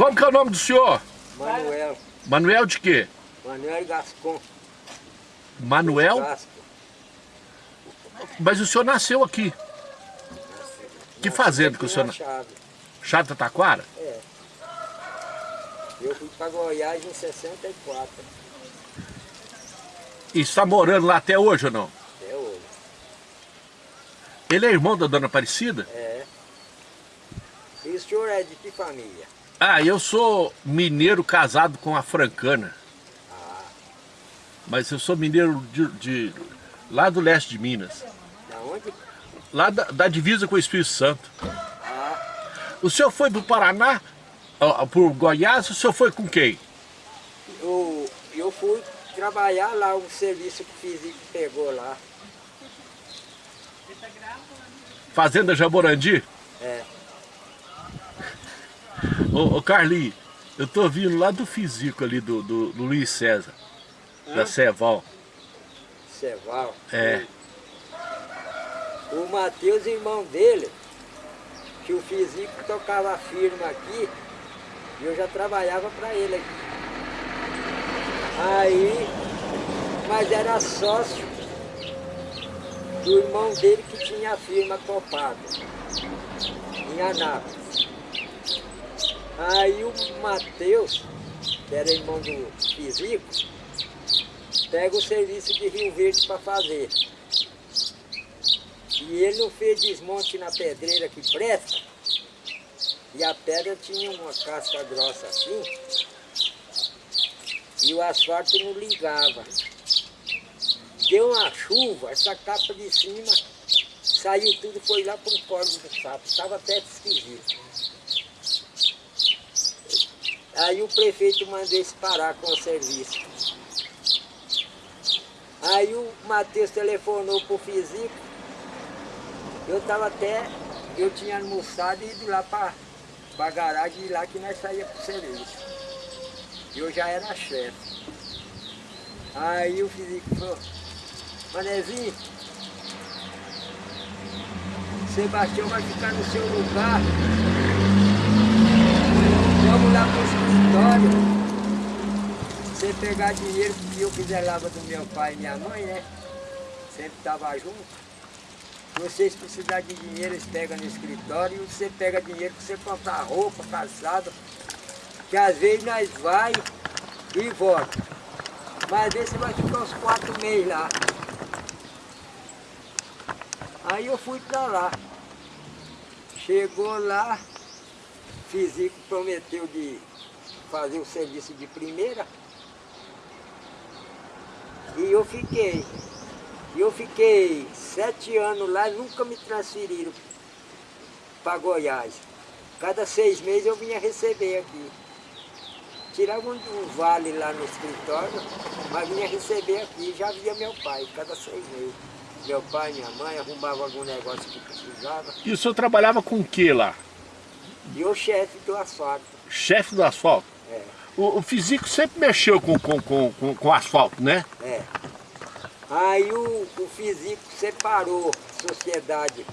Como que é o nome do senhor? Manuel. Manuel de quê? Manuel Gascon. Manuel? Mas o senhor nasceu aqui. Que fazenda que o senhor... Machado. Chata Taquara? É. Eu fui para Goiás em 64, E está morando lá até hoje ou não? até hoje. Ele é irmão da dona Aparecida? É. E o senhor é de que família? Ah, eu sou mineiro casado com a francana. Mas eu sou mineiro de, de- lá do leste de Minas. da onde? Lá da, da divisa com o Espírito Santo. Ah, O senhor foi pro Paraná, ó, por Goiás, o senhor foi com quem? eu, eu fui trabalhar lá, o serviço que o físico pegou lá. Fazenda Jaborandi? É. Ô, ô Carlinhos, eu tô vindo lá do físico ali, do, do, do Luiz César, da Ceval. Ceval. É. O Matheus, irmão dele, que o físico tocava firma aqui, e eu já trabalhava para ele aqui. Aí, mas era sócio do irmão dele que tinha a firma copada, em Anápolis. Aí o Matheus, que era irmão do físico, pega o serviço de Rio Verde para fazer. E ele não fez desmonte na pedreira que presta. E a pedra tinha uma casca grossa assim. E o asfalto não ligava. Deu uma chuva, essa capa de cima saiu tudo, foi lá para um corvo do sapo. Estava até esquisito. Aí o prefeito mandou eles parar com o serviço. Aí o Matheus telefonou pro físico. Eu estava até, eu tinha almoçado e ido lá para a garagem e lá que nós saía pro serviço. Eu já era chefe. Aí o físico falou, Manezinho, Sebastião vai ficar no seu lugar. Vamos lá pro escritório. Você pegar dinheiro que eu precisava do meu pai e minha mãe, né? Sempre estava junto. Vocês precisarem de dinheiro, eles pegam no escritório e você pega dinheiro para você comprar roupa, calçado. Que às vezes nós vai e volta. Mas às vezes você vai ficar uns quatro meses lá. Aí eu fui para lá. Chegou lá, físico prometeu de fazer o serviço de primeira. E eu fiquei. Eu fiquei sete anos lá e nunca me transferiram para Goiás. Cada seis meses eu vinha receber aqui. Tirava um, um vale lá no escritório, mas vinha receber aqui. Já via meu pai, cada seis meses. Meu pai, minha mãe, arrumava algum negócio que precisava. E o senhor trabalhava com o que lá? E o chefe do asfalto. Chefe do asfalto? É, O, o físico sempre mexeu com, com, com, com, com asfalto, né? é. Aí o, o físico separou a sociedade.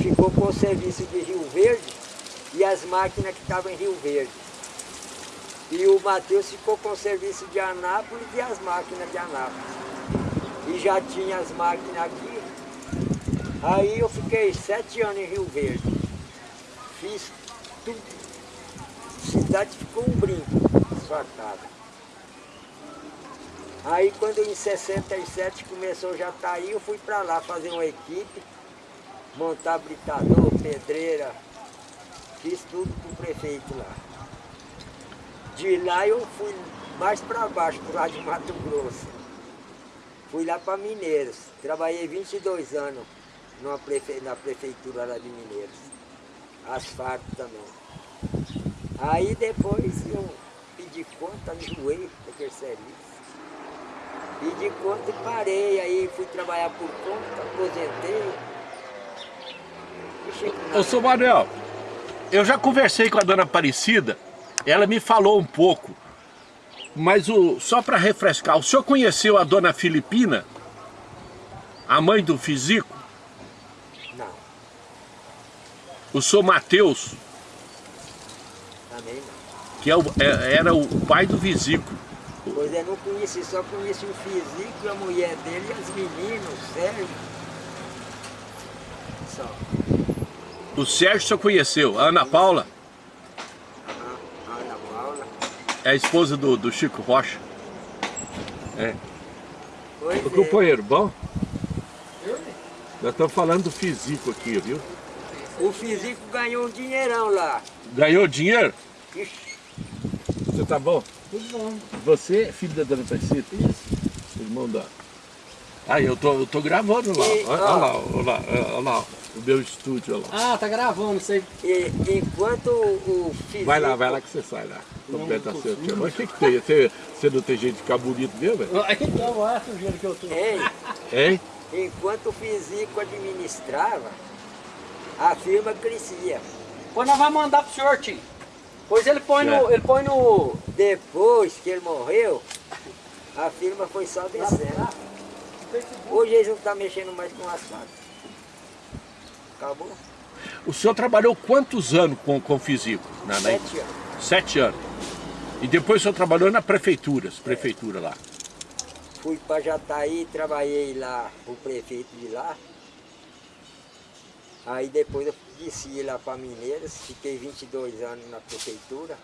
Ficou com o serviço de Rio Verde e as máquinas que estavam em Rio Verde. E o Matheus ficou com o serviço de Anápolis e as máquinas de Anápolis. E já tinha as máquinas aqui. Aí eu fiquei sete anos em Rio Verde. Fiz tudo. A cidade ficou um brinco, asfaltada. Aí quando em 67 começou já tá aí, eu fui para lá fazer uma equipe, montar britador, pedreira, fiz tudo com o prefeito lá. De lá eu fui mais para baixo, pro lado de Mato Grosso. Fui lá para Mineiros, trabalhei 22 anos numa prefe... na prefeitura lá de Mineiros. Asfalto também. Aí depois eu pedi conta, enjoei daquele serviço. Pedi conta e parei, aí fui trabalhar por conta, aposentei. Ô, seu Manuel, eu já conversei com a dona Aparecida, ela me falou um pouco, mas o, só para refrescar, o senhor conheceu a dona Filipina, a mãe do físico, O senhor Mateus? Que é o, é, era o pai do Visico. Pois é, não conheci, só conheci o físico, a mulher dele e as meninas, o Sérgio. Só. O Sérgio só conheceu. A Ana Paula A, a Ana Paula. é a esposa do, do Chico Rocha. É. Pois Ô, é. companheiro, bom? Nós estamos falando do físico aqui, viu? O físico ganhou um dinheirão lá. Ganhou dinheiro? Ixi, Você tá bom? Tudo bom. Você é filho da dona Aparecida? Isso. Irmão da... Ah, eu tô, eu tô gravando lá. E, Olha, ó. lá, olha lá, olha lá. O meu estúdio, olha lá. Ah, tá gravando aí. e, enquanto o, o físico... Vai lá, vai lá que você sai lá. Não, Completa seu. Mas o que que tem? Você, você não tem jeito de ficar bonito mesmo? velho? Então, olha a sujeira que eu tô. Ei, Hein? enquanto o físico administrava, a firma crescia. Pois nós vamos mandar pro senhor, tio. Pois ele põe no. Ele põe no. Depois que ele morreu, a firma foi só descendo. Hoje eles não estão mexendo mais com asfalto. Acabou? O senhor trabalhou quantos anos com, com físico? Na, na- Sete anos. Sete anos. E depois o senhor trabalhou na prefeitura, prefeitura lá. Fui para Jataí, trabalhei lá, o prefeito de lá. Aí depois eu desci lá para Mineiras, fiquei 22 anos na prefeitura.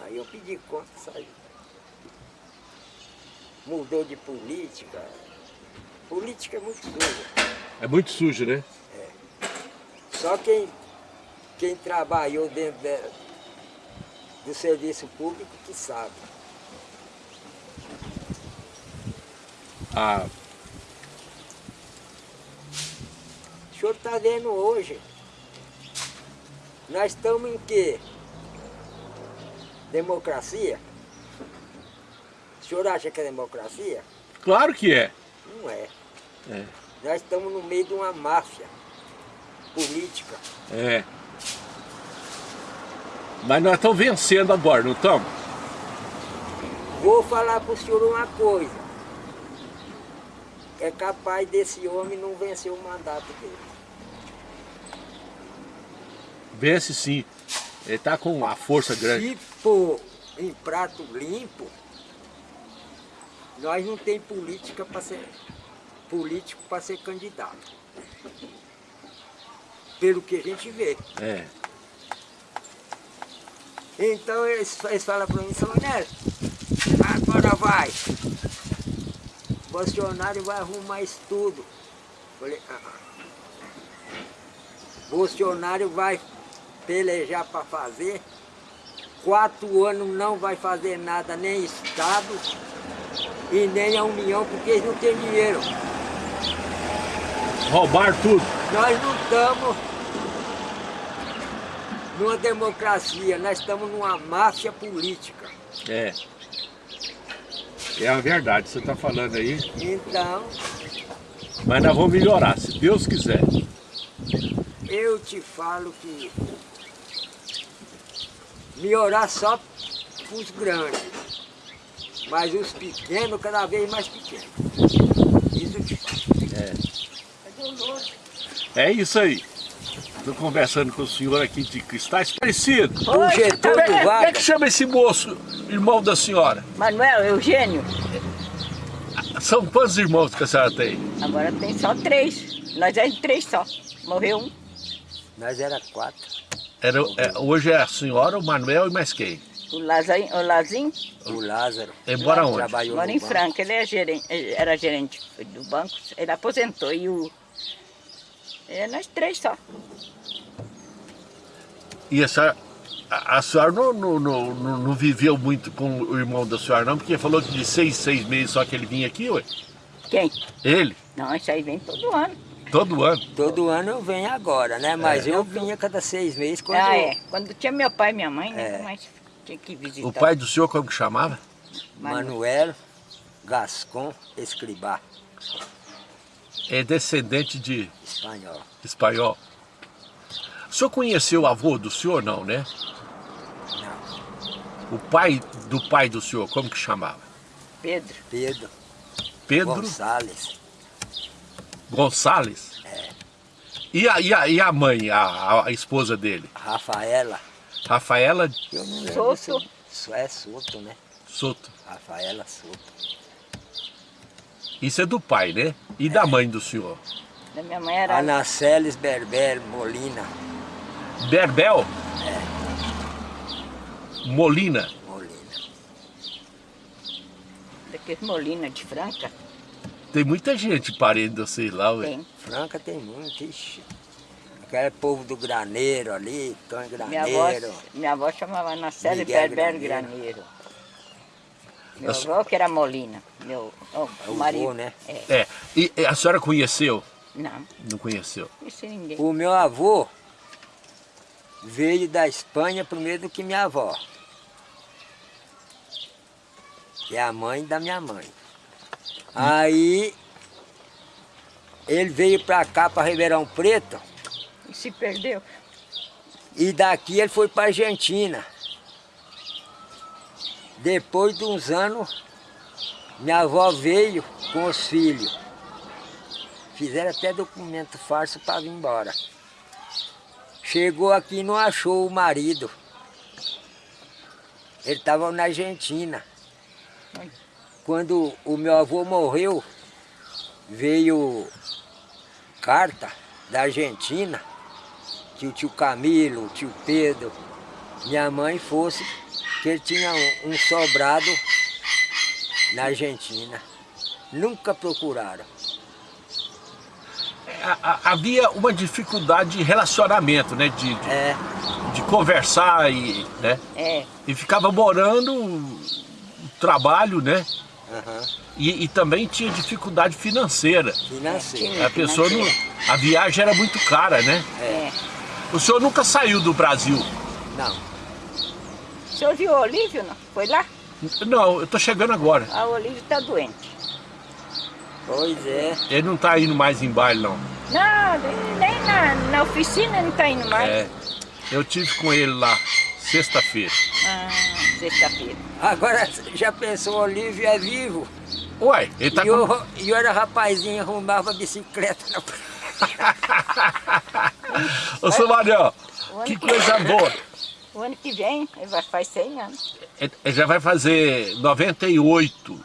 Aí eu pedi conta, saí. Mudou de política. Política é muito suja. É muito sujo, né? Só quem, quem trabalhou dentro da- do serviço público que sabe. Ah, O senhor está vendo hoje. Nós estamos em quê? Democracia? O senhor acha que é democracia? claro que é. Não é. É. Nós estamos no meio de uma máfia política. É. Mas nós estamos vencendo agora, não estamos? Vou falar para o senhor uma coisa. É capaz desse homem não vencer o mandato dele. Vence sim. Ele está com uma força grande. Se for em prato limpo, nós não tem política para ser político para ser candidato. Pelo que a gente vê. É. Então eles, eles falam para mim, São Neto, agora vai. Bolsonaro vai arrumar isso tudo. Falei, ah, ah. Bolsonaro vai pelejar para fazer. Quatro anos não vai fazer nada, nem Estado e nem a União, porque eles não têm dinheiro. Roubar tudo. Nós não estamos numa democracia, nós estamos numa máfia política. É. É a verdade, você está falando aí. Então, Mas nós vamos melhorar, se Deus quiser. eu te falo que melhorar só para os grandes, mas os pequenos cada vez mais pequenos. Isso eu te falo. É isso aí. Estou conversando com o senhor aqui de Cristais Parecido. O Getúlio Como é, como é Vargas, que chama esse moço, irmão da senhora? Manuel, Eugênio, São quantos irmãos que a senhora tem? agora tem só três. Nós é em três só. Morreu um. nós era quatro. Era, é, hoje é a senhora, o Manuel e mais quem? O Lazinho, o Lazinho O Lázaro. Embora onde? Trabalhou mora em banco. Franca. Ele é gerente, ele era gerente do banco. Ele aposentou e o... É nós três só. E a senhora, a, a senhora não, não, não, não- não viveu muito com o irmão da senhora, não? Porque falou que de seis, seis meses só que ele vinha aqui, ué? Quem? Ele? Não, isso aí vem todo ano. Todo ano. Todo ano eu venho agora, né? Mas eu vinha cada seis meses quando ah, eu- é. Quando tinha meu pai e minha mãe, né? É. Mas tinha que visitar. O pai do senhor como que chamava? Manu- Manuel Gascon Escribá, É descendente de espanhol. espanhol. O senhor conheceu o avô do senhor, não, né? Não, O pai do pai do senhor, como que chamava? Pedro. Pedro Pedro Gonçalves. Gonçalves? E a, e a, e a mãe, a, a- esposa dele? Rafaela Rafaela Eu não lembro. Soto. se- É Soto, né? Soto. Rafaela Soto. Isso é do pai, né? E da mãe do senhor? Da minha mãe era Anaceles Berber Molina. Berbel? Molina. Molina. daqueles Molina de Franca. Tem muita gente parente de vocês lá, ué. Tem. Franca tem muito, ixi. Aquele povo do graneiro ali, Tony Minha avó, Graneiro. minha avó chamava Nacelle Miguel Berber Graneiro. Graneiro. Meu Nossa. avô que era Molina. Meu É o o marido. vô, né? É. É. E e a senhora conheceu? Não, Não conheceu. isso ninguém. O meu avô veio da Espanha primeiro do que minha avó. Que é a mãe da minha mãe. Aí ele veio pra cá, pra Ribeirão Preto, E se perdeu. e daqui ele foi pra Argentina. Depois de uns anos, minha avó veio com os filhos. Fizeram até documento falso para vir embora. Chegou aqui e não achou o marido. Ele estava na Argentina. Ai. Quando o meu avô morreu, veio carta da Argentina que o tio Camilo, o tio Pedro, minha mãe fosse, que ele tinha um, um sobrado na Argentina. Nunca procuraram. Havia uma dificuldade de relacionamento, né? De, de, É, de conversar e, né? É, E ficava morando, trabalho, né? Aham, E, e também tinha dificuldade financeira. financeiro. tinha. A pessoa não, a viagem era muito cara, né? é. O senhor nunca saiu do Brasil? Não, O senhor viu o Olívio, não? Foi lá? Não, eu tô chegando agora. Ah, o Olívio está doente. pois é. Ele não tá indo mais em baile, não. Não, nem na, na oficina ele não está indo mais. É, eu tive com ele lá, sexta-feira. Ah, sexta-feira. Agora já pensou, o Olívio é vivo. Uai, ele tá e, com... eu, e eu era rapazinho, arrumava bicicleta na Ô, seu Manuel, O ano que coisa boa. O ano que vem, ele vai faz 100 anos. Ele já vai fazer 98,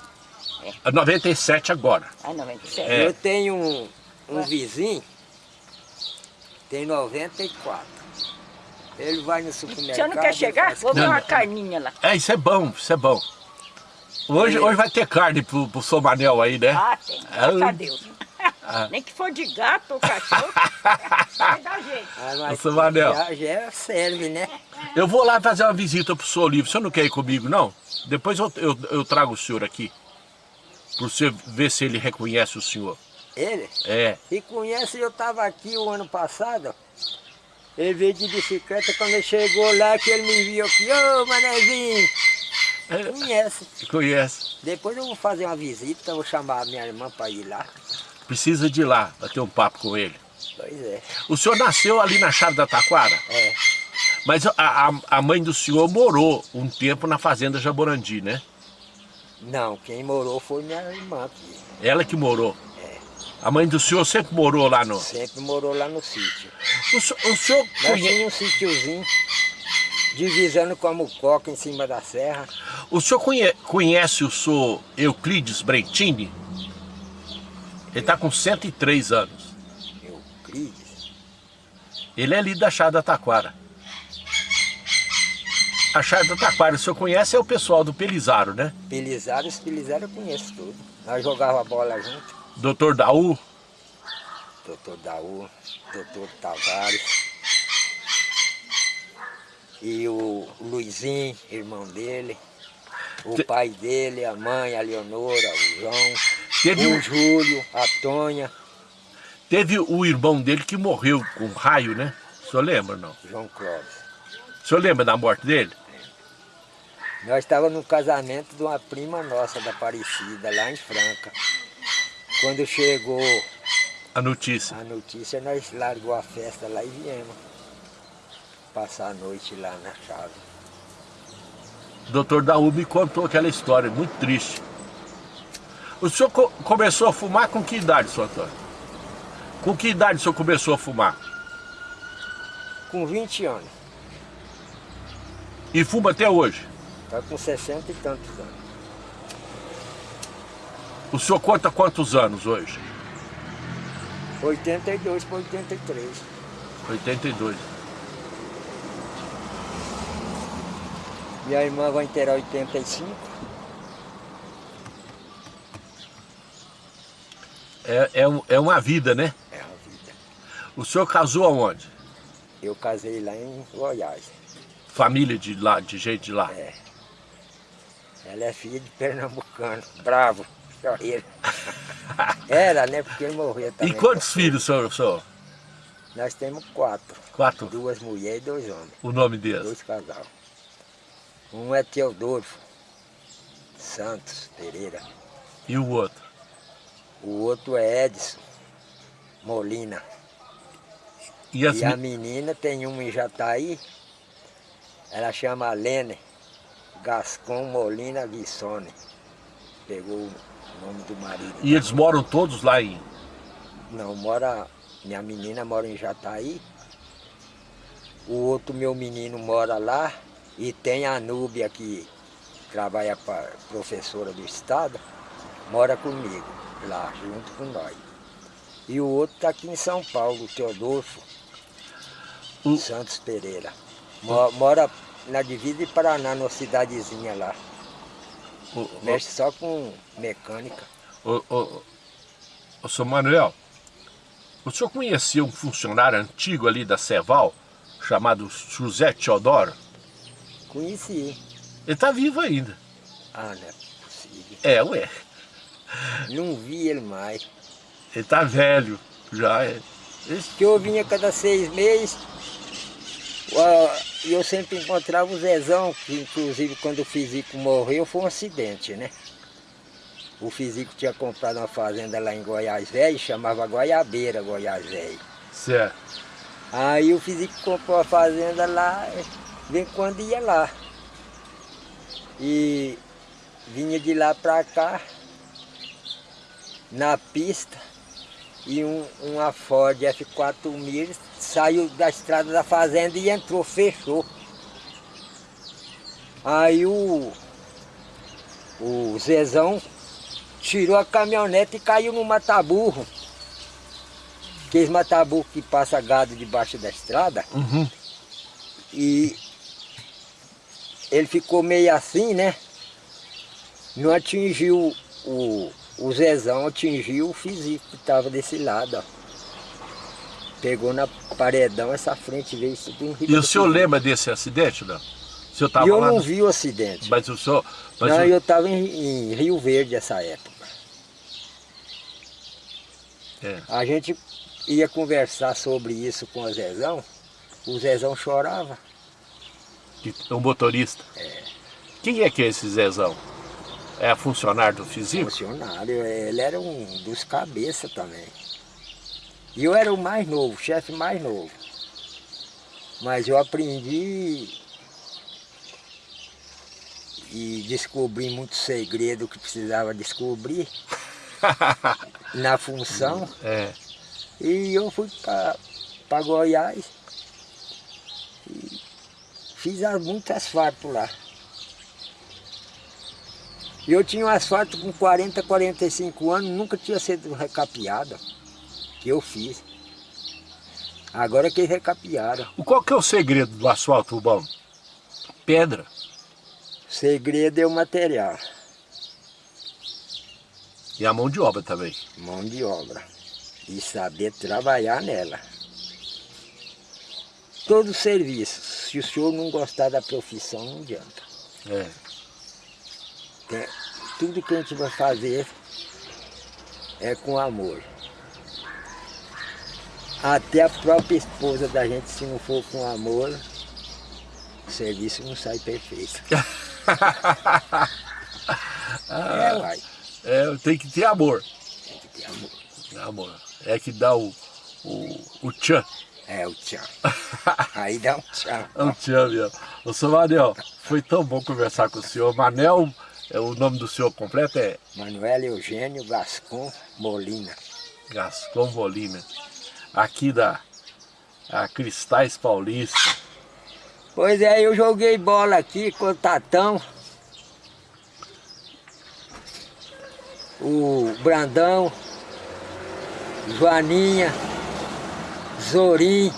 É. 97 agora. Ah, 97. É. Eu tenho um, um vizinho, tem 94. Ele vai no O supermercado. senhor não quer e chegar? faz- Vou ver uma não. carninha lá. É, isso é bom, isso é bom. Hoje, É. hoje vai ter carne pro, pro seu Manel aí, né? Ah, tem. Ah, Graças a Deus. Ah. Nem que for de gato ou cachorro, vai dar jeito. Ah, mas Ô, seu Manel. Já, já serve, né? Eu vou lá fazer uma visita pro senhor Olívio. O senhor não quer ir comigo, não? Depois eu, eu, eu trago o senhor aqui. Pra você ver se ele reconhece o senhor. Ele, É. se conhece, eu estava aqui o ano passado. Ele veio de bicicleta, quando ele chegou lá, que ele me viu aqui, ô Manezinho, é conhece. conhece. Depois eu vou fazer uma visita, vou chamar a minha irmã para ir lá. Precisa de ir lá, bater um papo com ele. Pois é, O senhor nasceu ali na Chave da Taquara? é. Mas a, a, a mãe do senhor morou um tempo na fazenda Jaborandi, né? Não, quem morou foi minha irmã aqui. Ela que morou. A mãe do senhor sempre morou lá no... Sempre morou lá no sítio. O, senhor- o senhor Nós conhece... tinha um sítiozinho, divisando com a mucoca em cima da serra. O senhor conhe- conhece o senhor Euclides Brentini? Ele está com 103 anos. Euclides. Ele é ali da Chá da Taquara. A Chá da Taquara, o senhor conhece, é o pessoal do Pelizaro, né? Pelizaro, os Pelizaro eu conheço tudo. Nós jogava bola junto. Doutor Daú. Doutor Daú, doutor Tavares. E o Luizinho, irmão dele. O pai dele, a mãe, a Leonora, o João. Teve, o Júlio, a Tonha, teve o irmão dele que morreu com um raio, né? O senhor lembra, não? João Clóvis. O senhor lembra da morte dele? Nós estávamos no casamento de uma prima nossa da Aparecida, lá em Franca. Quando chegou A notícia. a notícia, nós largou a festa lá e viemos passar a noite lá na chave. O doutor Daú me contou aquela história, muito triste. O senhor co- começou a fumar com que idade, senhor Antônio? Com que idade o senhor começou a fumar? Com 20 anos. E fuma até hoje? Tá com 60 e tantos anos. O senhor conta quantos anos hoje? 82 para 83. 82. Minha irmã vai inteirar 85. É, é, um- é uma vida, né? É a vida. O senhor casou aonde? Eu casei lá em Goiás. Família de lá, de gente de lá. É. Ela é filha de pernambucano, bravo, chorreiro. Era, né? Porque ele morreu também. E quantos filhos o senhor, senhor? Nós temos quatro. Quatro. Duas mulheres e dois homens. O nome deles? Dois casal. Um é Teodoro Santos Pereira. E o outro? O outro é Edson Molina. E as E a menina tem uma em Jataí. Ela chama Lene Gascon Molina Guissone. Pegou o nome do marido. E eles moram todos lá em... Não, mora. Minha menina mora em Jataí. O outro meu menino mora lá. E tem a Núbia que trabalha para professora do estado. Mora comigo, lá, junto com nós. E o outro está aqui em São Paulo, o Teodolfo Santos Pereira. Mo- Mora na divisa de Paraná, numa cidadezinha lá. O, Mexe só com mecânica. o, o, o, senhor Manuel, o senhor conhecia um funcionário antigo ali da Ceval, chamado José Teodoro? Conheci. Ele tá vivo ainda. Ah, não é possível. É, ué. Não vi ele mais. Ele tá velho, já é. Esse- que eu vinha cada seis meses, eu sempre encontrava o Zezão, que inclusive quando o físico morreu foi um acidente, né? O físico tinha comprado uma fazenda lá em Goiás Velho, chamava Goiabeira Goiás Velho. Certo. Aí o físico comprou a fazenda lá, vem quando ia lá. E vinha de lá pra cá, na pista, e um, uma Ford F4000 saiu da estrada da fazenda e entrou, fechou. Aí o, o Zezão tirou a caminhonete e caiu no mataburro. Aqueles mataburro que passa gado debaixo da estrada. Uhum. E ele ficou meio assim, né? Não atingiu o, o Zezão, atingiu o físico que estava desse lado, ó. Pegou na paredão, essa frente veio isso tudo E o senhor lembra desse acidente, não? O senhor tava eu lá? não no- vi o acidente. Mas o senhor... Mas não, o- eu estava em, em Rio Verde essa época. É. A gente ia conversar sobre isso com o Zezão, o Zezão chorava. o motorista. Quem é que é esse Zezão? É funcionário do físico? Funcionário, ele era um dos cabeças também. E eu era o mais novo, o chefe mais novo. Mas eu aprendi e descobri muito segredo que precisava descobrir na função. É. E eu fui para Goiás e fiz as- muito asfalto lá. E eu tinha um asfalto com 40, 45 anos, nunca tinha sido recapeado, que eu fiz. Agora que recapearam. O- Qual que é o segredo do asfalto bom? Pedra. Segredo é o material, E a mão de obra também. mão de obra. E saber trabalhar nela. Todo serviço, se o senhor não gostar da profissão, não adianta. É. Tem- tudo que a gente vai fazer é com amor. Até a própria esposa da gente, se não for com amor, o serviço não sai perfeito. é, uai, É, tem que ter amor. tem que ter amor. Amor. É que dá o, o, o tchan. É o tchau. Aí dá um tchau. É o tchan mesmo. Ô, seu Manel, foi tão bom conversar com o senhor. Manel, o nome do senhor completo é Manuel Eugênio Gascon Molina. Gascon Molina. Aqui da a Cristais Paulista. Pois é, eu joguei bola aqui com o Tatão. O Brandão. Joaninha. Zorim.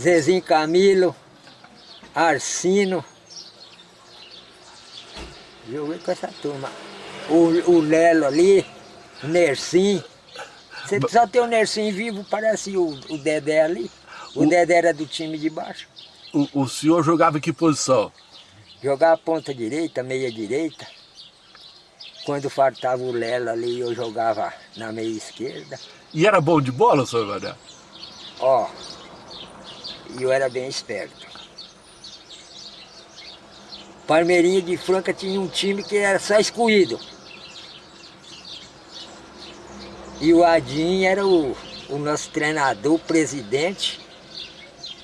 Zezinho Camilo. Arsino. Joguei com essa turma. O, o Lelo ali. O Nersim. Você só tem o Nersim vivo, parece o, o Dedé ali. O, o Dedé era do time de baixo. O, o senhor jogava em que posição? Jogava ponta direita, meia direita. Quando faltava o Lelo ali, eu jogava na meia esquerda. E era bom de bola, senhor Mané? Ó, e eu era bem esperto. Palmeirinha de Franca tinha um time que era só excluído. E o Adim era o, o nosso treinador, o presidente.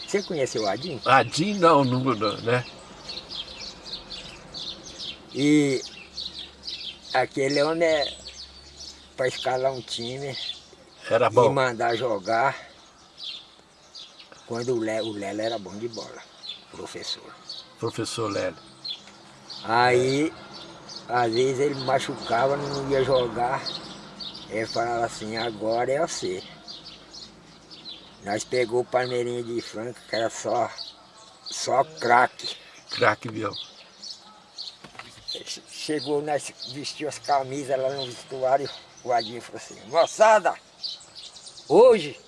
Você conhece o Adim? Adim não, não, não, né? E aquele homem é para escalar um time era bom. e mandar jogar. Quando o Lelo, o Lelo era bom de bola, professor. Professor Lelo. Aí, às vezes ele machucava, não ia jogar. Ele falava assim, agora é você. Nós pegou o Palmeirinha de Franca, que era só, só craque. Craque, viu? Chegou, nós vestiu as camisas lá no vestuário, o Adinho falou assim, moçada, hoje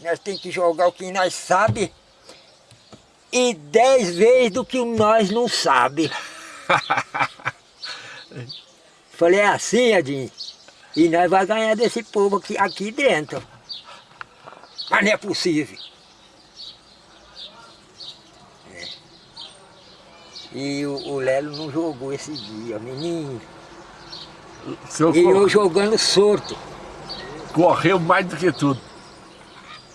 nós temos que jogar o que nós sabe e dez vezes do que nós não sabe. Falei, é assim, Adinho? E nós vamos ganhar desse povo aqui, aqui dentro. Mas não é possível. É. E o, o, Lelo não jogou esse dia, menino. e eu jogando sorto. Correu mais do que tudo.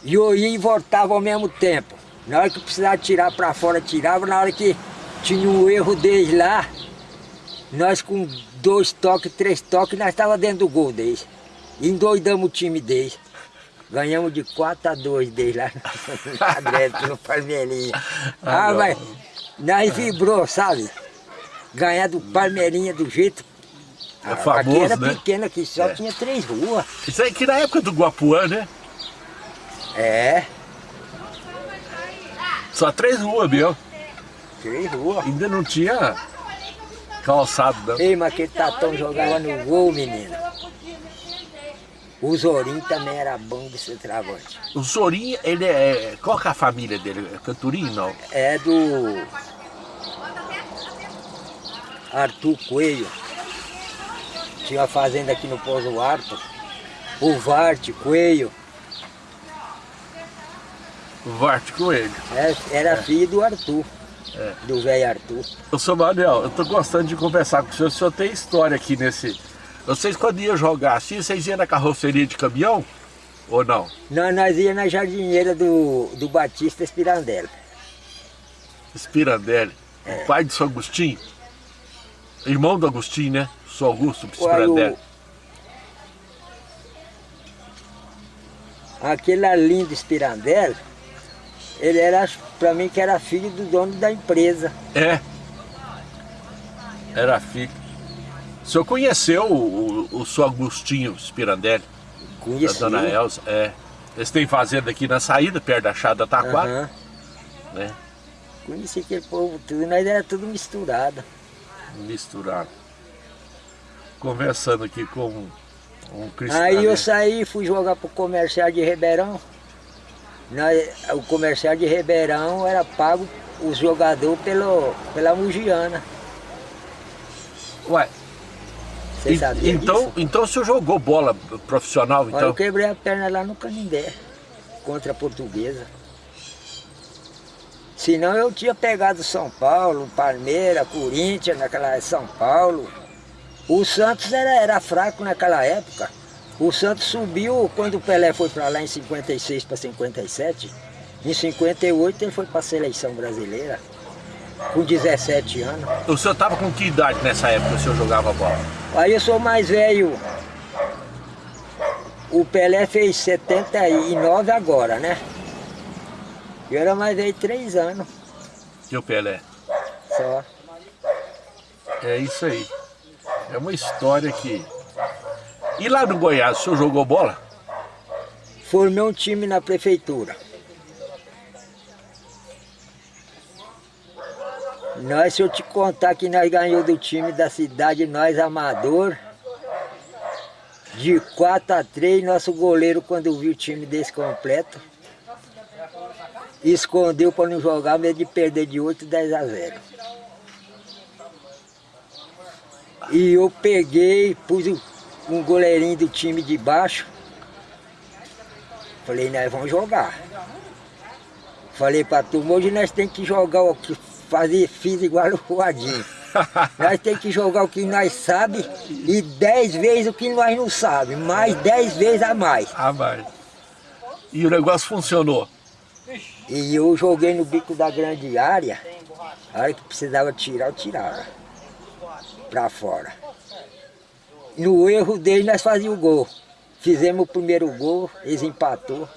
E eu ia e voltava ao mesmo tempo. Na hora que precisava tirar para fora, tirava. Na hora que tinha um erro deles lá, nós com dois toques, três toques, nós estávamos dentro do gol deles. Endoidamos o time deles. Ganhamos de 4 a 2 deles lá no, no Palmeirinha. Ah, ah mas nós vibrou, sabe? Ganhar do Palmeirinha do jeito... É famoso, aqui era né? pequeno, aqui só é. tinha três ruas. Isso aí que na época do Guapuã, né? É. Só três ruas, meu. Ruas. Ainda não tinha calçado, não. Ei, mas aquele tatão jogava no gol, menino. O Zorim também era bom de ser travante. O Zorim, ele é... Qual que é a família dele? É Canturim, não? É do... Arthur Coelho. Tinha uma fazenda aqui no Pouso Alto. O Varte Coelho. O Varte Coelho. É, era é. filho do Arthur. É. Do velho Arthur. Eu sou Manuel, eu tô gostando de conversar com o senhor. O senhor tem história aqui nesse vocês quando iam jogar assim, vocês iam na carroceria de caminhão? Ou não? Não, nós íamos na jardineira do, do Batista Espirandelli. Espirandelli, é. o pai de São Agostinho? Irmão do Agostinho, né? São Augusto Espirandelli. O... Aquele lindo Espirandelli, ele era, pra mim, que era filho do dono da empresa. É. Era filho. O senhor conheceu o, o, o seu Agostinho Spirandelli? Conheci. Da dona Elza, é. Eles têm fazenda aqui na saída, perto da Chada Taquara. Uhum. Né? Conheci aquele povo tudo, nós era tudo misturado. Misturado. Conversando aqui com um cristão. Aí eu saí e fui jogar pro comercial de Ribeirão. Nós, o comercial de Ribeirão era pago os jogadores pelo, pela Mugiana. Ué, você sabia então, disso? Então o senhor jogou bola profissional, então? Olha, eu quebrei a perna lá no Canindé, contra a portuguesa. Senão eu tinha pegado São Paulo, Palmeiras, Corinthians, naquela São Paulo. O Santos era, era fraco naquela época. O Santos subiu quando o Pelé foi para lá em 56 para 57. Em 58 ele foi para a seleção brasileira, com 17 anos. O senhor estava com que idade nessa época o senhor jogava bola? Aí eu sou mais velho. O Pelé fez 79 agora, né? Eu era mais velho três anos que o Pelé. só. É isso aí. É uma história que... E lá no Goiás, o senhor jogou bola? Formei um time na prefeitura. Nós, se eu te contar que nós ganhamos do time da cidade, nós amador, de 4 a 3, nosso goleiro, quando viu o time desse completo, escondeu para não jogar, medo de perder de 8, 10 a 0. E eu peguei, pus um- um goleirinho do time de baixo, falei, nós vamos jogar. Falei pra turma, hoje nós temos que jogar o que fazer, fiz igual o Ruadinho. Nós temos que jogar o que nós sabe e 10 vezes o que nós não sabe, mais 10 vezes a mais. Ah, vai. E o negócio funcionou. E eu joguei no bico da grande área, a hora que precisava tirar, eu tirava. Pra fora. No erro dele, nós fazíamos o gol. Fizemos o primeiro gol, eles empatou.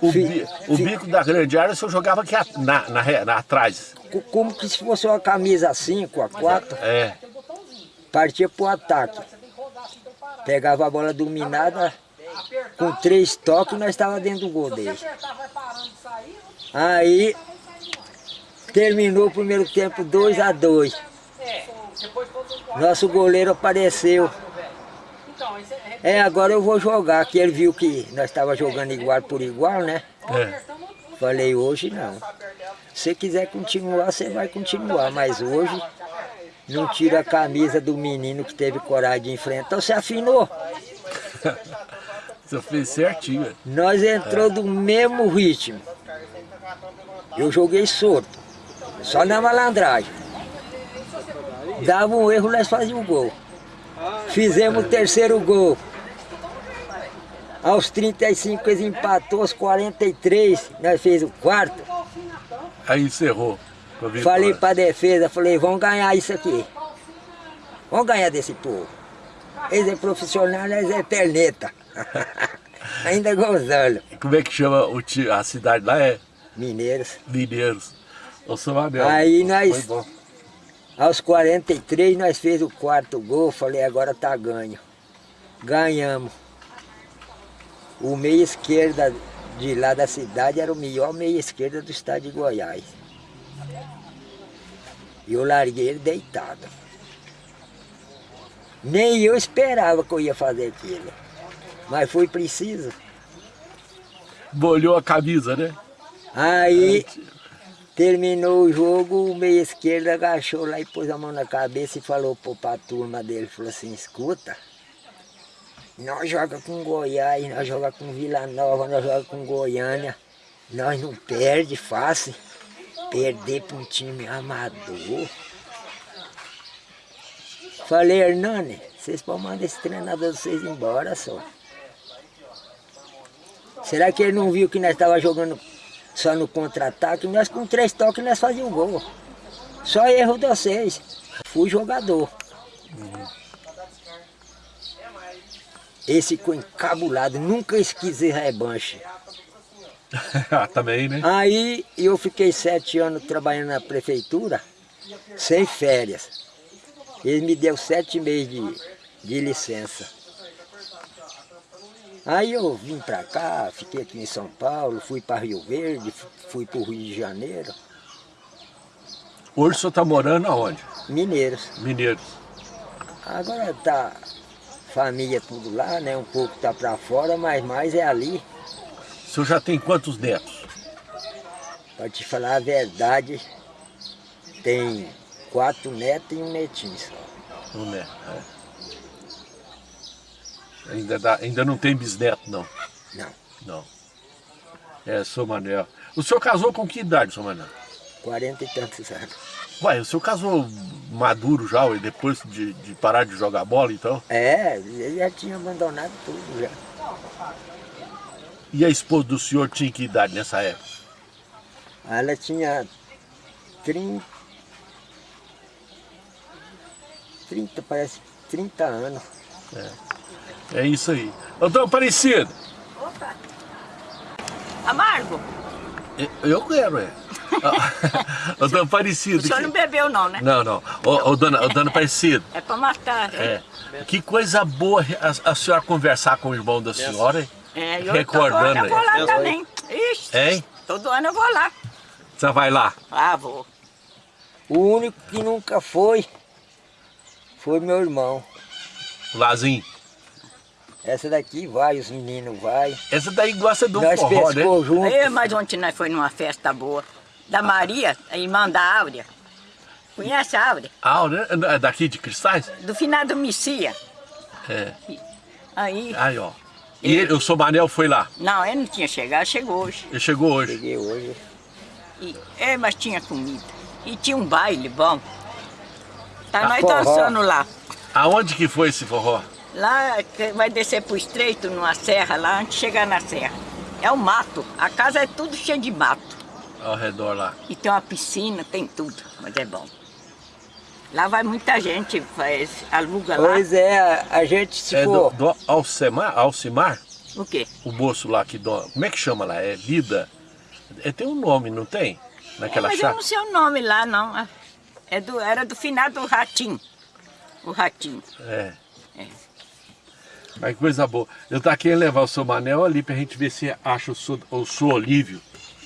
O, bi- o bico da grande área o senhor jogava aqui a- na, na, na- atrás. Co- Como que se fosse uma camisa 5, a 4, É. partia pro ataque. Pegava a bola dominada, com três toques, nós estávamos dentro do gol dele. Aí, terminou o primeiro tempo 2 a 2 Nosso goleiro apareceu. É, agora eu vou jogar, que ele viu que nós estávamos jogando igual por igual, né? é. Falei, hoje não. Se você quiser continuar, você vai continuar, mas hoje não tira a camisa do menino que teve coragem de enfrentar. Você afinou. Você fez certinho. Nós entrou do mesmo ritmo. Eu joguei solto, só na malandragem. Dava um erro, nós fazíamos o gol. Fizemos o terceiro gol. Aos 35 eles empatou, aos 43 nós fez o quarto. Aí encerrou. a. Falei pra defesa, falei, vamos ganhar isso aqui. Vamos ganhar desse povo. Eles é profissional, nós é perneta. Ainda gozando. Como é que chama o a cidade lá? É Mineiros. Mineiros. Ô, Abel. Aí nós-. Aos 43 nós fez o quarto gol, falei, agora tá ganho. Ganhamos. O meia esquerda de lá da cidade era o melhor meia esquerda do estado de Goiás. E eu larguei ele deitado. Nem eu esperava que eu ia fazer aquilo. Mas foi preciso. Molhou a camisa, né? Aí terminou o jogo, o meia esquerdo agachou lá e pôs a mão na cabeça e falou pô, pra turma dele, falou assim, escuta, nós joga com Goiás, nós joga com Vila Nova, nós joga com Goiânia, nós não perde fácil, perder para um time amador. Falei, Hernani, vocês podem mandar esse treinador de vocês embora só. Será que ele não viu que nós estávamos jogando só no contra-ataque? Nós com três toques nós fazíamos gol. Só erro de vocês. Fui jogador. Esse ficou encabulado, nunca esqueci rebanche. Também, né? Aí eu fiquei sete anos trabalhando na prefeitura, sem férias. Eles me deu sete meses de, de licença. Aí eu vim pra cá, fiquei aqui em São Paulo, fui para Rio Verde, fu- fui para o Rio de Janeiro, Hoje o senhor está morando aonde? Mineiros. Mineiros. Agora tá família tudo lá, né? Um pouco tá para fora, mas mais é ali. O senhor já tem quantos netos? Para te falar a verdade, tem quatro netos e um netinho só. Um neto. é. Ainda, dá- ainda não tem bisneto, não. Não, Não. É, seu Manuel. O senhor casou com que idade, seu Manuel? quarenta e tantos anos. Ué, o senhor casou maduro já, ué, depois de, de parar de jogar bola, então? É, já tinha abandonado tudo já. E a esposa do senhor tinha que idade nessa época? Ela tinha 30, 30 parece 30 anos. É isso aí. Ô, dona Aparecida, Amargo? Eu- Eu quero, é. Ô, dona Aparecida. O senhor que- não bebeu não, né? Não, não. Ô, ô, dona, ô, dona Aparecida. É pra matar. É. Que coisa boa a, a senhora conversar com o irmão da senhora, hein? É, eu, Recordando eu vou lá também. Ixi, Hein? todo ano eu vou lá. Você vai lá? Ah, vou. O único que nunca foi, foi meu irmão. Lazinho. Essa daqui vai, os meninos vai. Essa daí gosta do Nós forró, né? junto. Aí, mas ontem nós foi numa festa boa. Da Maria, a irmã da Áurea. Conhece a Áurea? Ah, né? É daqui de Cristais? Do finado Missia. É. Aí, Aí, ó. E ele, o seu Manel foi lá. não, ele não tinha chegado, chegou hoje. Ele chegou hoje. Cheguei hoje. E, é, mas tinha comida. E tinha um baile bom. Tá Ah, nós forró. dançando lá. Aonde que foi esse forró? Lá que vai descer pro estreito, numa serra lá, antes de chegar na serra. É o mato. A casa é tudo cheio de mato. Ao redor lá. E tem uma piscina, tem tudo, mas é bom. Lá vai muita gente, faz, aluga lá. Pois é, a, gente se É do, for. do Alcemar? Alcimar? O quê? O moço lá que... Do, como é que chama lá? É Lida? É, tem um nome, não tem? Naquela É, mas eu não sei o nome lá, não. É do, era do finado Ratinho. O Ratinho. É. É. Mas coisa boa. Eu tava querendo levar o seu Manel ali pra gente ver se acha o seu, o seu Olívio,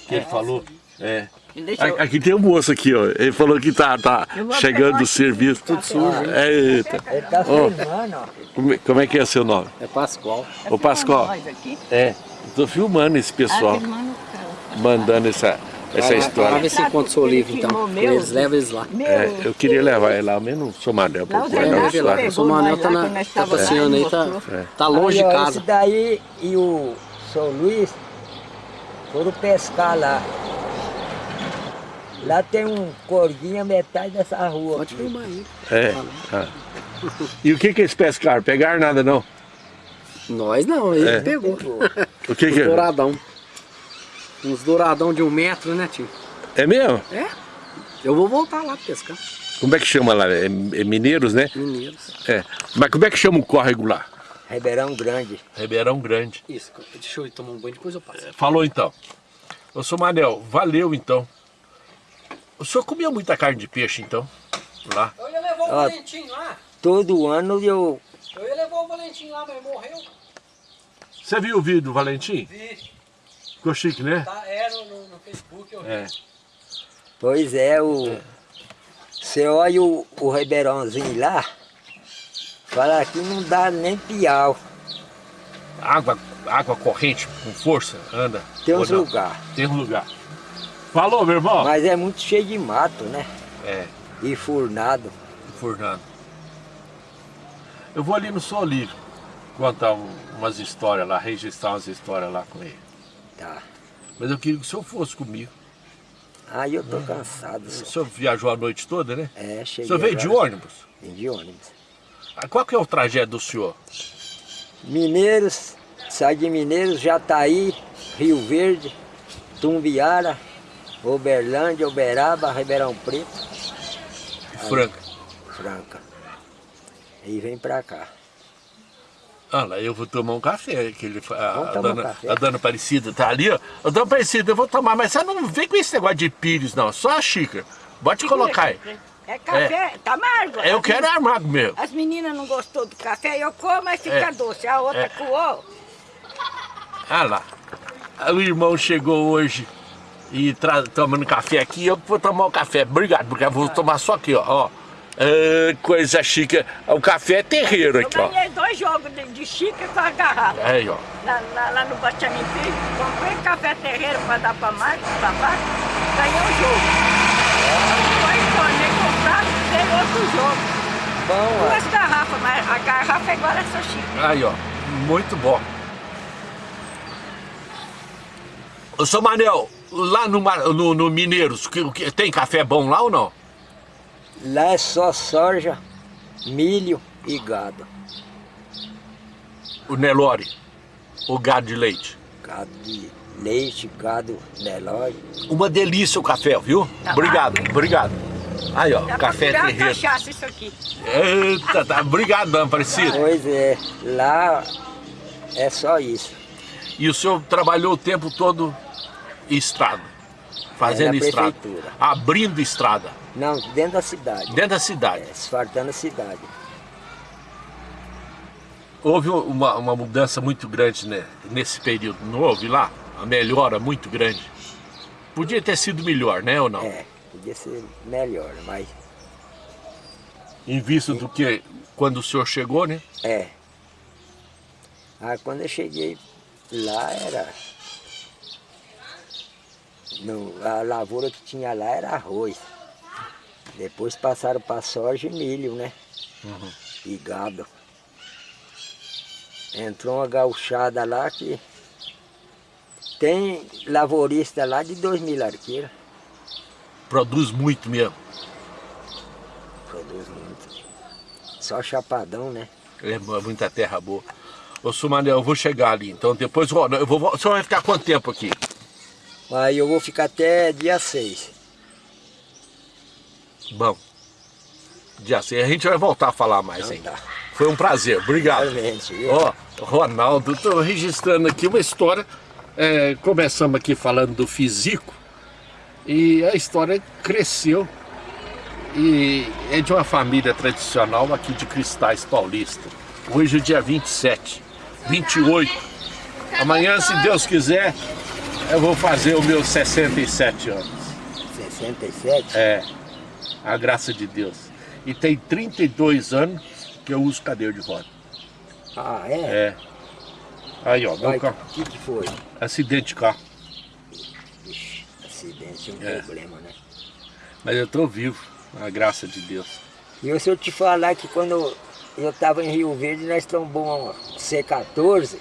que ele falou. É. Deixa eu- Aqui tem um moço aqui, ó. Ele falou que tá, tá chegando do aqui. serviço, tudo sujo. Eita. Ele tá Ó. filmando, ó. Como, é- como é que é seu nome? É Pascoal. Ô Pascoal. Nós aqui. É. Tô filmando esse pessoal, Ah, o mandando essa, essa Vai história. ver se encontra o seu livro, então. Eles levam eles lá. É, eu queria levar ele lá, mas não sou Manel Lá o O seu Manel tá, lá, na, que nós tá passeando aí, tá, mostrou. tá longe de Aí, ó, casa. Esse daí e o São Luís foram pescar lá. Lá tem um corguinho a metade dessa rua. Pode filmar aí. É. ah. E o que que eles pescaram? Pegaram nada não? Nós não, ele É. pegou. O que que Douradão. Uns douradão de um metro, né, tio? É mesmo? É. Eu vou voltar lá pescar. Como é que chama lá? É, é Mineiros, né? Mineiros. É. Mas como é que chama o córrego lá? Ribeirão Grande. Ribeirão Grande. Isso, deixa eu tomar um banho, depois eu passo. Falou então. Ô, seu Manel, valeu então. O senhor comia muita carne de peixe então? Lá. Eu ia levar o. Valentim lá. Todo ano eu. Eu ia levar o Valentim lá, mas morreu. Você viu o vídeo do Valentim? Vi. Ficou chique, né? Tá, é no, no, Facebook, eu vi. É. Pois é, o. Você olha o, o Ribeirãozinho lá, fala que não dá nem piau. Água, água corrente com força, anda. Tem uns não? lugares. Tem um lugar. Falou, meu irmão? Mas é muito cheio de mato, né? É, E furnado. Fernando. Eu vou ali no Sol Livre contar um- umas histórias lá, registrar umas histórias lá com ele. Tá. Mas eu queria que o senhor fosse comigo. Aí eu tô cansado. O só. senhor viajou a noite toda, né? É, O cheguei. senhor veio de ônibus? Vim de ônibus. Ah, Qual que é o trajeto do senhor? Mineiros, sai de Mineiros, Jataí, Rio Verde, Tumbiara, Uberlândia, Uberaba, Ribeirão Preto, Franca. Franca. E vem pra cá. Ah lá, eu vou tomar um café. Que ele, a, Vamos a tomar um dona, café. a dona Aparecida tá ali, ó. A dona Aparecida, eu vou tomar, mas você não vem com esse negócio de pires, não. Só a xícara. Pode colocar aí. É café, tá amargo. Eu As quero amargo mesmo. As meninas não gostou do café, eu como, mas fica É. doce. A outra É. coou. Ah lá. O irmão chegou hoje e tomando café aqui. Eu vou tomar o café. Obrigado, porque eu vou tomar só aqui, ó. ó. Ah, coisa chique. O café é terreiro Eu aqui, ó. ganhei dois jogos de, de xícara com a garrafa. Aí, ó. Lá, lá, lá no Batiamimpi, comprei café terreiro para dar para mais, para baixo, ganhei o jogo. Depois tornei comprar, ganhei outro jogo. Bom, ó. Duas garrafas, mas a garrafa é igual essa xícara. Aí, ó. Muito bom. Ô, seu Manel, lá no, no, no Mineiros, que, que- tem café bom lá ou não? Lá é só soja, milho e gado. O Nelore, o gado de leite. Gado de leite, gado Nelore. Uma delícia o café, viu? Tá obrigado, obrigado. Aí, ó, Dá café pra terreiro. cachaça isso aqui. Eita, tá. Obrigado, dona Aparecida. Pois é, lá é só isso. E o senhor trabalhou o tempo todo em estrada. Fazendo É, estrada. prefeitura. Abrindo estrada. Não, dentro da cidade. Dentro da cidade. É, asfaltando a cidade. Houve uma, uma mudança muito grande né, nesse período, não houve lá? A melhora muito grande. Podia ter sido melhor, né ou não? É, podia ser melhor, mas Em vista do que quando o senhor chegou, né? é. Ah, quando eu cheguei lá era. Não, a lavoura que tinha lá era arroz. Depois passaram para soja e milho, né? E gado. Entrou uma gauchada lá que tem lavorista lá de dois mil arqueiros. Produz muito mesmo. Produz muito. Só chapadão, né? É muita terra boa. Ô Sumanel, eu vou chegar ali, então depois ó, eu vou. O senhor vai ficar quanto tempo aqui? Aí eu vou ficar até dia 6. Bom. Dia 6, a gente vai voltar a falar mais Então ainda. tá. Foi um prazer, obrigado. Ó, Ronaldo, estou registrando aqui uma história. É, começamos aqui falando do físico e a história cresceu e é de uma família tradicional aqui de Cristais Paulista. Hoje é dia 27, 28. Amanhã, se Deus quiser, eu vou fazer os meus 67 anos. 67? É, a graça de Deus. E tem 32 anos que eu uso cadeira de roda. Ah, é? É. Aí, ó, meu Vai, carro. o que que foi? Acidente de carro. Ixi, acidente é um É. problema, né? Mas eu tô vivo, a graça de Deus. E se eu te falar que quando eu estava em Rio Verde, nós trombamos um C14,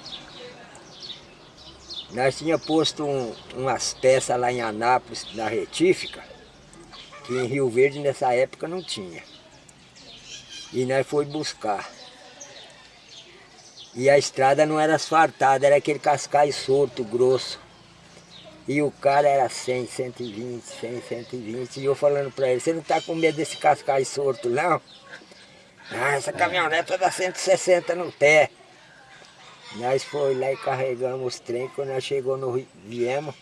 nós tinha posto um- umas peças lá em Anápolis, na retífica, que em Rio Verde nessa época não tinha. E nós foi buscar. E a estrada não era asfaltada, era aquele cascai solto, grosso. E o cara era 100, 120, 100, 120. E eu falando pra ele, você não tá com medo desse cascai solto, não? Ah, essa caminhoneta dá 160 no pé. Nós foi lá e carregamos os trem, quando nós chegou no Rio, viemos,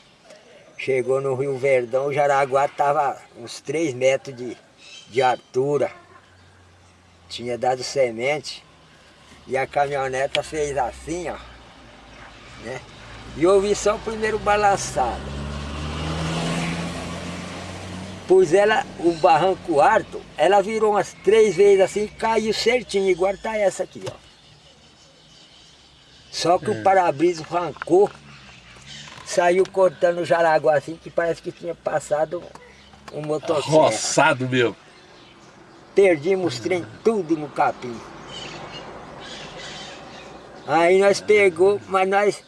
chegou no Rio Verdão, o Jaraguá tava uns 3 metros de, de altura. Tinha dado semente. E a caminhoneta fez assim, ó. Né? E eu vi só o primeiro balançado. Pus ela, o barranco alto, ela virou umas três vezes assim e caiu certinho, igual tá essa aqui, ó. Só que o para-brisa arrancou, saiu cortando o jaraguá assim, que parece que tinha passado um motocicleta. Roçado meu. Perdimos trem tudo no capim. Aí nós pegou, mas nós...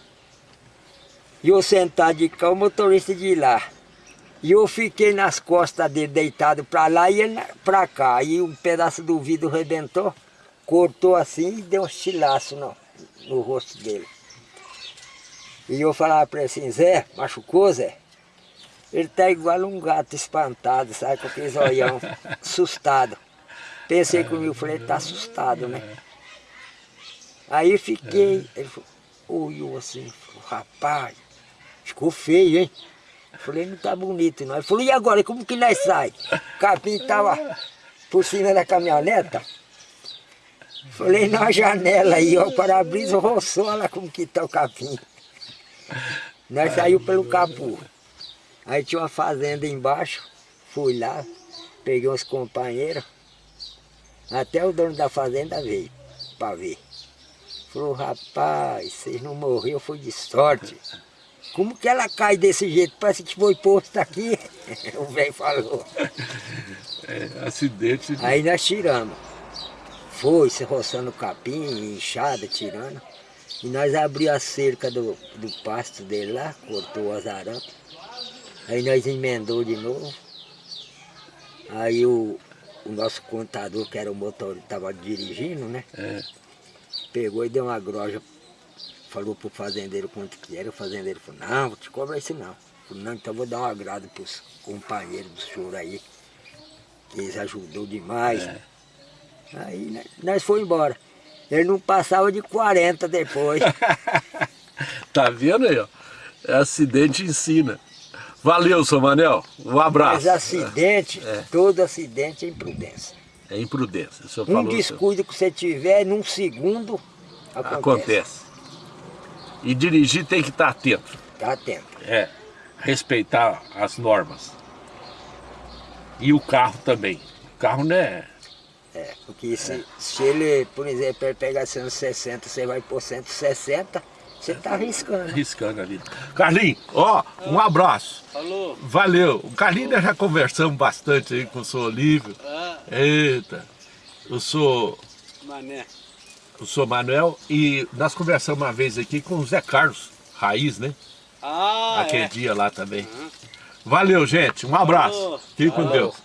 E eu sentado de cá, o motorista de lá. E eu fiquei nas costas dele, deitado pra lá e ele pra cá. Aí um pedaço do vidro rebentou, cortou assim e deu um estilaço no, no rosto dele. E eu falava pra ele assim, Zé, machucou, Zé? Ele tá igual um gato espantado, sabe, com aqueles olhão, assustado. Pensei comigo, falei, ele tá assustado, né? Aí fiquei, ele falou, olhou assim, falou, rapaz, ficou feio, hein? Eu Falei, não tá bonito não. Ele falou, e agora, como que nós sai? O capim tava por cima da caminhoneta. Falei, na janela aí, ó, o para-brisa roçou, olha como que tá o capim. Nós saiu pelo capô. Aí tinha uma fazenda embaixo, fui lá, peguei uns companheiros, até o dono da fazenda veio para ver. Falou, rapaz, vocês não morreram, foi de sorte. Como que ela cai desse jeito? Parece que foi posto aqui. o velho falou. É, acidente. Aí nós tiramos. Foi se roçando o capim, inchada, tirando. E nós abrimos a cerca do, do pasto dele lá, cortou as arampes. Aí nós emendou de novo. Aí o, o nosso contador, que era o motor, estava dirigindo, né? É. Pegou e deu uma groja. Falou pro fazendeiro quanto que era. O fazendeiro falou, não, vou te cobrar isso não. Falei, não, então vou dar um agrado pros companheiros do senhor aí. Que eles ajudou demais. Aí né, nós foi embora. Ele não passava de 40 depois. Tá vendo aí, ó? É acidente ensina. Valeu, seu Manel. Um abraço. Mas acidente, É. todo acidente é imprudência. É imprudência. Um falou, descuido que você tiver, num segundo, acontece. Acontece. E dirigir tem que estar atento. Tá atento. É. Respeitar as normas. E o carro também. O carro não é. É, porque se, se ele, por exemplo, ele pegar 160, você vai por 160, você tá arriscando. Arriscando ali. Carlinhos, ó, um abraço. Falou. Valeu. O Carlinhos nós já conversamos bastante aí com o senhor Olívio. Ah, Eita. Eu sou, mané. eu sou Manuel e nós conversamos uma vez aqui com o Zé Carlos, Raiz, né? Ah, Aquele é. dia lá também. Valeu, gente. Um abraço. Falou. Fique com. Deus.